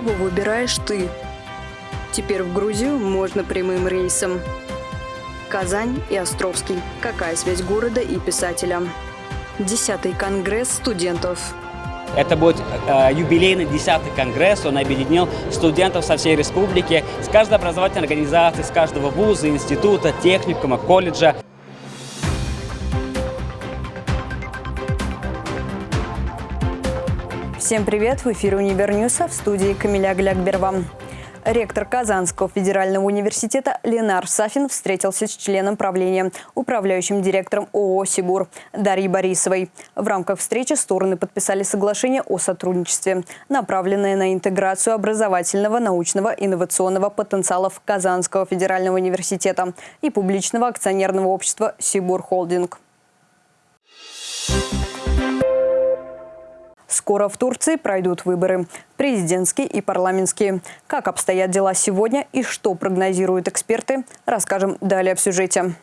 кого выбираешь ты. Теперь в Грузию можно прямым рейсом. Казань и Островский. Какая связь города и писателя? Десятый конгресс студентов. Это будет э, юбилейный 10-й конгресс, он объединил студентов со всей республики, с каждой образовательной организации, с каждого вуза, института, техникума, колледжа. Всем привет! В эфире Univer News, а в студии Камиля Глякберва. Ректор Казанского федерального университета Ленар Сафин встретился с членом правления, управляющим директором ООО «Сибур» Дарьей Борисовой. В рамках встречи стороны подписали соглашение о сотрудничестве, направленное на интеграцию образовательного, научного, инновационного потенциалов Казанского федерального университета и публичного акционерного общества «Сибур Холдинг». Скоро в Турции пройдут выборы – президентские и парламентские. Как обстоят дела сегодня и что прогнозируют эксперты, расскажем далее в сюжете.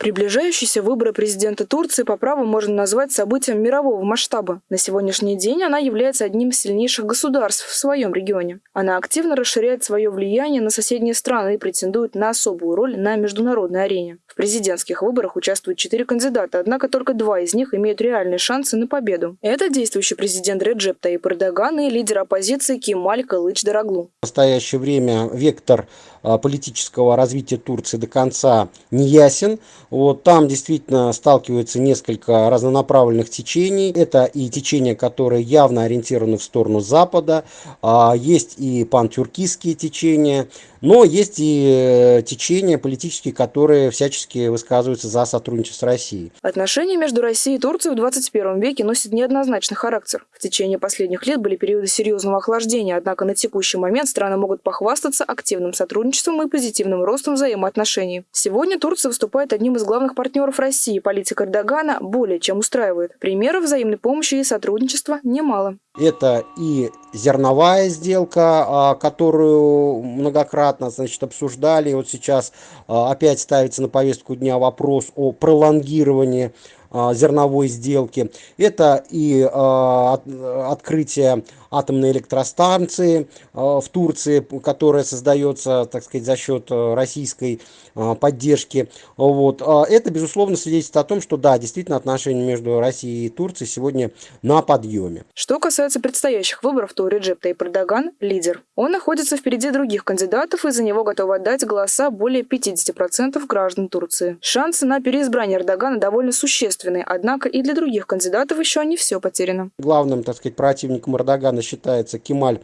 Приближающиеся выборы президента Турции по праву можно назвать событием мирового масштаба. На сегодняшний день она является одним из сильнейших государств в своем регионе. Она активно расширяет свое влияние на соседние страны и претендует на особую роль на международной арене. Президентских выборах участвуют четыре кандидата, однако только два из них имеют реальные шансы на победу. Это действующий президент Реджеп Таyyip Эрдоган и лидер оппозиции Кемаль Кылыч Дороглу. В настоящее время вектор а, политического развития Турции до конца не ясен. Вот там действительно сталкиваются несколько разнонаправленных течений. Это и течения, которые явно ориентированы в сторону Запада, а, есть и пантюркистские течения, но есть и э, течения политические, которые всячески высказываются за сотрудничество с Россией. Отношения между Россией и Турцией в 21 веке носят неоднозначный характер. В течение последних лет были периоды серьезного охлаждения, однако на текущий момент страны могут похвастаться активным сотрудничеством и позитивным ростом взаимоотношений. Сегодня Турция выступает одним из главных партнеров России. Политика Эрдогана более чем устраивает. Примеров взаимной помощи и сотрудничества немало. Это и зерновая сделка, а, которую многократно значит, обсуждали. Вот сейчас а, опять ставится на повестку дня вопрос о пролонгировании а, зерновой сделки. Это и открытие атомной электростанции в Турции, которая создается, так сказать, за счет российской поддержки. Вот. Это, безусловно, свидетельствует о том, что да, действительно отношения между Россией и Турцией сегодня на подъеме. Что касается предстоящих выборов, то Реджеп Тайп Эрдоган – лидер. Он находится впереди других кандидатов, и за него готовы отдать голоса более 50% граждан Турции. Шансы на переизбрание Эрдогана довольно существенные, однако и для других кандидатов еще не все потеряно. Главным, так сказать, противником Эрдогана считается Кемаль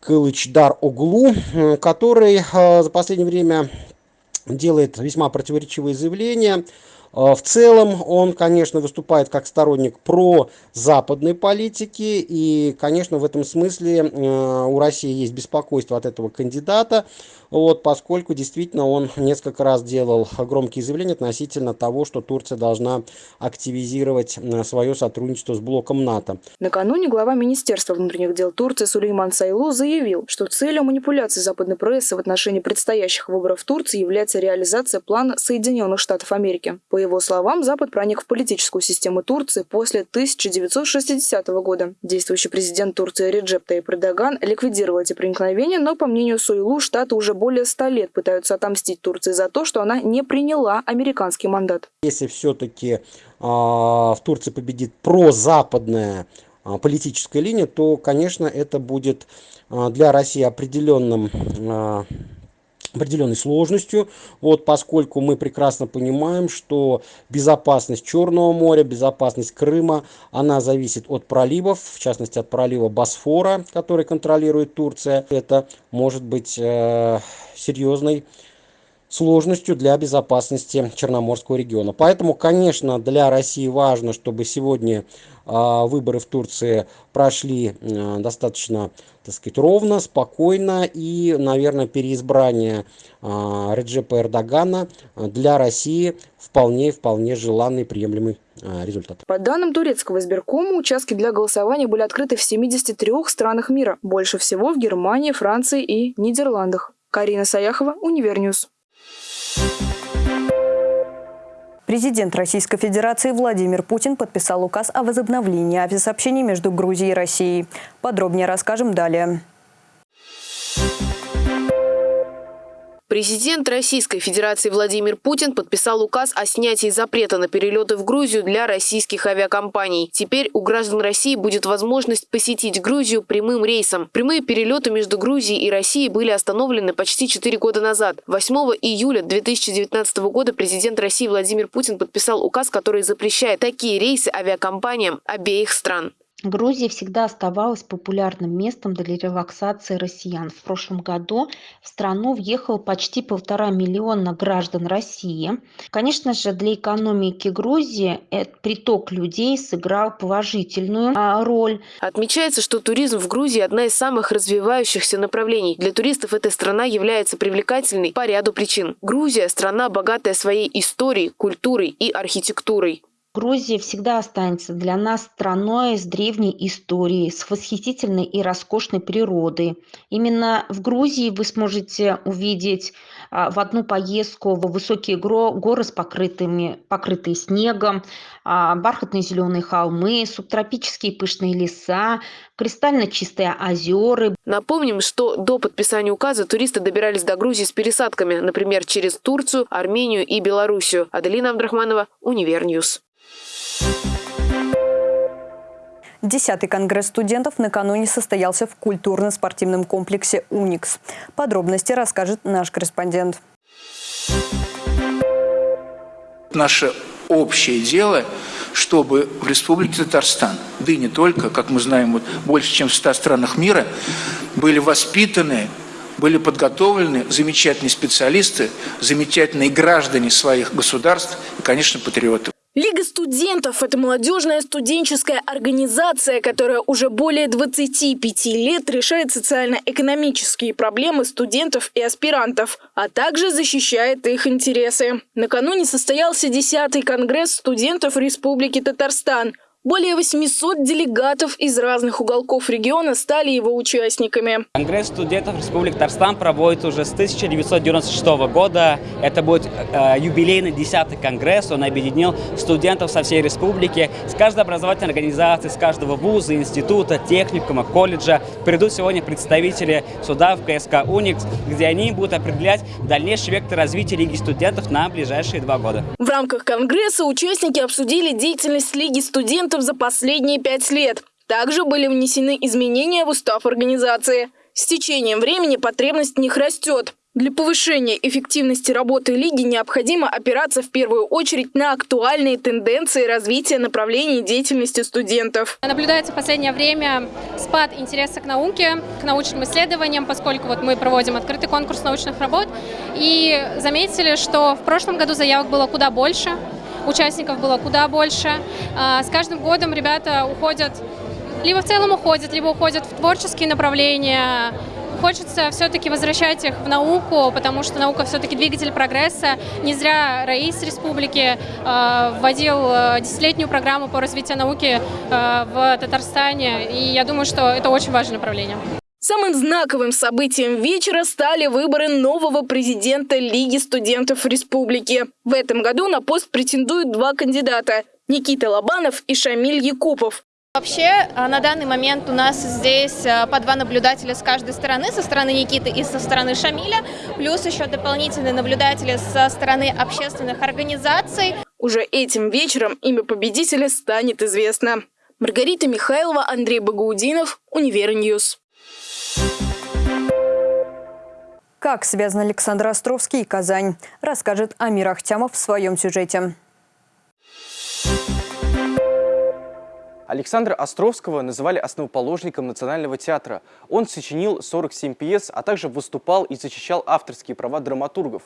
Кылычдар Оглу, который э, за последнее время делает весьма противоречивые заявления – в целом он, конечно, выступает как сторонник про западной политики, и, конечно, в этом смысле э, у России есть беспокойство от этого кандидата, вот, поскольку действительно он несколько раз делал громкие заявления относительно того, что Турция должна активизировать э, свое сотрудничество с блоком НАТО. Накануне глава Министерства внутренних дел Турции Сулейман Сайлу заявил, что целью манипуляции западной прессы в отношении предстоящих выборов в Турции является реализация плана Соединенных Штатов Америки. По его словам, Запад проник в политическую систему Турции после 1960 года. Действующий президент Турции Реджеп Таyyip Эрдоган ликвидировал эти проникновения, но, по мнению Суйлу, Штаты уже более 100 лет пытаются отомстить Турции за то, что она не приняла американский мандат. Если все-таки э, в Турции победит прозападная э, политическая линия, то, конечно, это будет э, для России определенным определенной сложностью, вот, поскольку мы прекрасно понимаем, что безопасность Черного моря, безопасность Крыма, она зависит от проливов, в частности от пролива Босфора, который контролирует Турция. Это может быть э, серьезной сложностью для безопасности Черноморского региона. Поэтому, конечно, для России важно, чтобы сегодня а, выборы в Турции прошли а, достаточно, так сказать, ровно, спокойно и, наверное, переизбрание а, Реджепа Эрдогана для России вполне вполне желанный приемлемый результат. По данным турецкого избиркома, участки для голосования были открыты в 73 странах мира, больше всего в Германии, Франции и Нидерландах. Карина Саяхова, Univer News. Президент Российской Федерации Владимир Путин подписал указ о возобновлении авиасообщений между Грузией и Россией. Подробнее расскажем далее. Президент Российской Федерации Владимир Путин подписал указ о снятии запрета на перелеты в Грузию для российских авиакомпаний. Теперь у граждан России будет возможность посетить Грузию прямым рейсом. Прямые перелеты между Грузией и Россией были остановлены почти 4 года назад. 8 июля 2019 года президент России Владимир Путин подписал указ, который запрещает такие рейсы авиакомпаниям обеих стран. Грузия всегда оставалась популярным местом для релаксации россиян. В прошлом году в страну въехало почти полтора миллиона граждан России. Конечно же, для экономики Грузии этот приток людей сыграл положительную а, роль. Отмечается, что туризм в Грузии – одна из самых развивающихся направлений. Для туристов эта страна является привлекательной по ряду причин. Грузия – страна, богатая своей историей, культурой и архитектурой. Грузия всегда останется для нас страной с древней историей, с восхитительной и роскошной природой. Именно в Грузии вы сможете увидеть а, в одну поездку в высокие горы с покрытыми, покрытые снегом, а, бархатные зеленые холмы, субтропические пышные леса, кристально чистые озера. Напомним, что до подписания указа туристы добирались до Грузии с пересадками, например, через Турцию, Армению и Белоруссию. Аделина Абдрахманова, Univer News. Десятый конгресс студентов накануне состоялся в культурно-спортивном комплексе «Уникс». Подробности расскажет наш корреспондент. Наше общее дело, чтобы в Республике Татарстан, да и не только, как мы знаем, вот больше, чем в 100 странах мира, были воспитаны, были подготовлены замечательные специалисты, замечательные граждане своих государств и, конечно, патриоты. Лига студентов – это молодежная студенческая организация, которая уже более 25 лет решает социально-экономические проблемы студентов и аспирантов, а также защищает их интересы. Накануне состоялся 10-й конгресс студентов Республики Татарстан – более 800 делегатов из разных уголков региона стали его участниками. Конгресс студентов Республики Татарстан проводит уже с 1996 года. Это будет э, юбилейный 10-й конгресс. Он объединил студентов со всей республики. С каждой образовательной организации, с каждого вуза, института, техникума, колледжа придут сегодня представители суда в КСК «Уникс», где они будут определять дальнейший вектор развития Лиги студентов на ближайшие два года. В рамках конгресса участники обсудили деятельность Лиги студентов студентов за последние пять лет. Также были внесены изменения в устав организации. С течением времени потребность в них растет. Для повышения эффективности работы Лиги необходимо опираться в первую очередь на актуальные тенденции развития направлений деятельности студентов. Наблюдается в последнее время спад интереса к науке, к научным исследованиям, поскольку вот мы проводим открытый конкурс научных работ. И заметили, что в прошлом году заявок было куда больше, участников было куда больше. А, с каждым годом ребята уходят, либо в целом уходят, либо уходят в творческие направления. Хочется все-таки возвращать их в науку, потому что наука все-таки двигатель прогресса. Не зря Раис Республики э, вводил а, десятилетнюю программу по развитию науки в Татарстане, и я думаю, что это очень важное направление. Самым знаковым событием вечера стали выборы нового президента Лиги студентов республики. В этом году на пост претендуют два кандидата – Никита Лобанов и Шамиль Якупов. Вообще, а, на данный момент у нас здесь а, по два наблюдателя с каждой стороны, со стороны Никиты и со стороны Шамиля, плюс еще дополнительные наблюдатели со стороны общественных организаций. Уже этим вечером имя победителя станет известно. Маргарита Михайлова, Андрей Багаудинов, Univer News. Как связаны Александр Островский и Казань, расскажет Амир Ахтямов в своем сюжете. Александра Островского называли основоположником Национального театра. Он сочинил 47 пьес, а также выступал и защищал авторские права драматургов.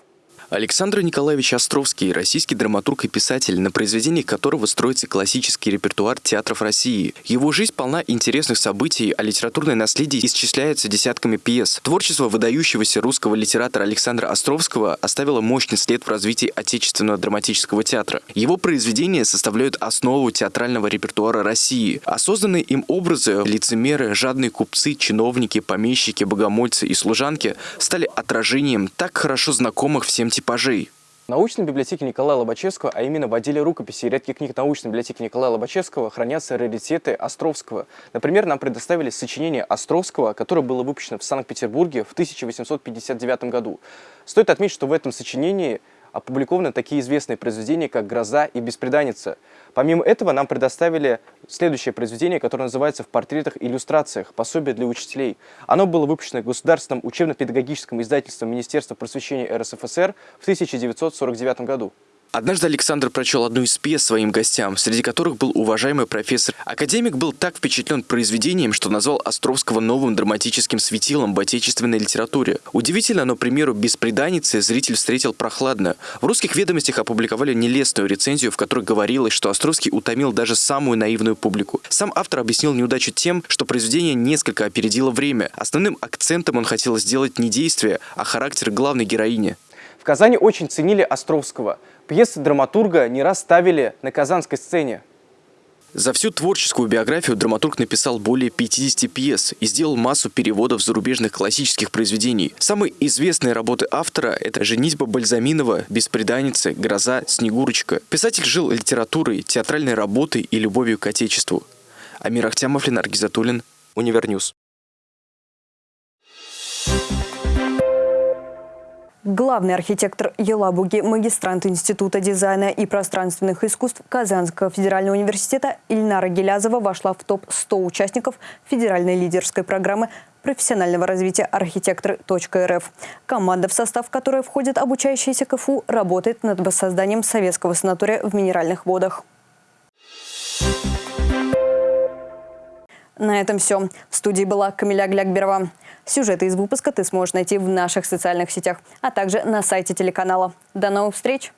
Александр Николаевич Островский – российский драматург и писатель, на произведениях которого строится классический репертуар театров России. Его жизнь полна интересных событий, а литературное наследие исчисляется десятками пьес. Творчество выдающегося русского литератора Александра Островского оставило мощный след в развитии отечественного драматического театра. Его произведения составляют основу театрального репертуара России, созданные им образы – лицемеры, жадные купцы, чиновники, помещики, богомольцы и служанки – стали отражением так хорошо знакомых всем типажей. В научной библиотеке Николая Лобачевского, а именно в отделе рукописи и редких книг научной библиотеки Николая Лобачевского, хранятся раритеты Островского. Например, нам предоставили сочинение Островского, которое было выпущено в Санкт-Петербурге в 1859 году. Стоит отметить, что в этом сочинении опубликованы такие известные произведения, как «Гроза» и «Беспреданница». Помимо этого, нам предоставили следующее произведение, которое называется «В портретах и иллюстрациях. Пособие для учителей». Оно было выпущено Государственным учебно-педагогическим издательством Министерства просвещения РСФСР в 1949 году. Однажды Александр прочел одну из пьес своим гостям, среди которых был уважаемый профессор. Академик был так впечатлен произведением, что назвал Островского новым драматическим светилом в отечественной литературе. Удивительно, но, примеру, «Беспреданницы» зритель встретил прохладно. В русских ведомостях опубликовали нелестную рецензию, в которой говорилось, что Островский утомил даже самую наивную публику. Сам автор объяснил неудачу тем, что произведение несколько опередило время. Основным акцентом он хотел сделать не действие, а характер главной героини. В Казани очень ценили Островского. Пьесы драматурга не раз ставили на казанской сцене. За всю творческую биографию драматург написал более 50 пьес и сделал массу переводов зарубежных классических произведений. Самые известные работы автора – это «Женитьба Бальзаминова», «Беспреданница», «Гроза», «Снегурочка». Писатель жил литературой, театральной работой и любовью к отечеству. Амир Ахтямов, Ленар Гизатуллин, Univer News. Главный архитектор Елабуги, магистрант Института дизайна и пространственных искусств Казанского федерального университета Ильнара Гелязова вошла в топ-100 участников федеральной лидерской программы профессионального развития архитекторы.рф. Команда, в состав которой входит обучающиеся КФУ, работает над воссозданием советского санатория в Минеральных водах. На этом все. В студии была Камиля Глякберова. Сюжеты из выпуска ты сможешь найти в наших социальных сетях, а также на сайте телеканала. До новых встреч!